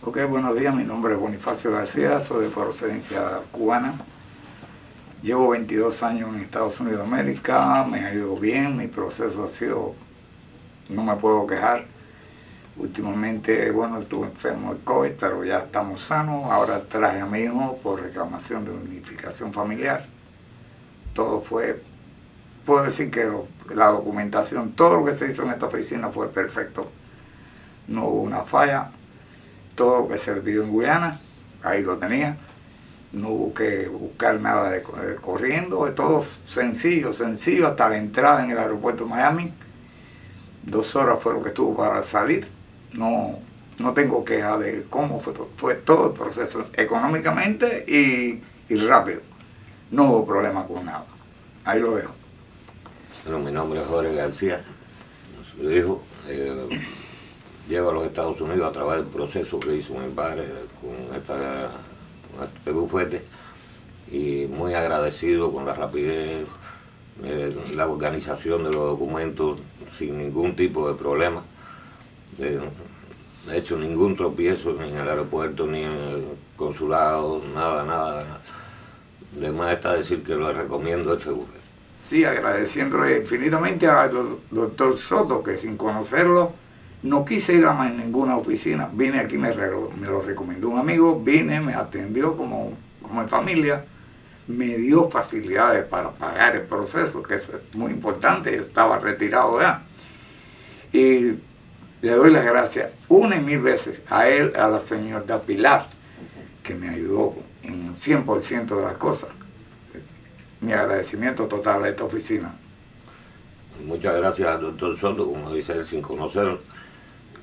Ok, buenos días, mi nombre es Bonifacio García, soy de procedencia cubana. Llevo 22 años en Estados Unidos de América, me ha ido bien, mi proceso ha sido, no me puedo quejar. Últimamente, bueno, estuve enfermo de COVID, pero ya estamos sanos. Ahora traje a mi hijo por reclamación de unificación familiar. Todo fue, puedo decir que la documentación, todo lo que se hizo en esta oficina fue perfecto. No hubo una falla. Todo lo que se en Guyana, ahí lo tenía. No hubo que buscar nada corriendo, de todo sencillo, sencillo, hasta la entrada en el aeropuerto de Miami. Dos horas fue lo que estuvo para salir no, no tengo queja de cómo fue fue todo el proceso, económicamente y, rápido. No hubo problema con nada. Ahí lo dejo. Bueno, mi nombre es Jorge García, su hijo. Eh, llego a los Estados Unidos a través del proceso que hizo mi padre con, este bufete y muy agradecido con la rapidez, eh, la organización de los documentos sin ningún tipo de problema. De, hecho ningún tropiezo ni en el aeropuerto, ni en el consulado, nada. nada. De más está decir que lo recomiendo este bufete. Sí, agradeciéndole infinitamente al doctor Soto, que sin conocerlo, no quise ir a ninguna oficina. Vine aquí, me, me lo recomendó un amigo, vine, me atendió como, como en familia, me dio facilidades para pagar el proceso, que eso es muy importante, yo estaba retirado ya. Y le doy las gracias una y mil veces a él, a la señora Pilar, que me ayudó en 100% de las cosas. Mi agradecimiento total a esta oficina. Muchas gracias al doctor Soto, como dice él, sin conocerlo,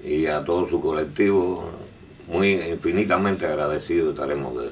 y a todo su colectivo, muy infinitamente agradecido estaremos de él.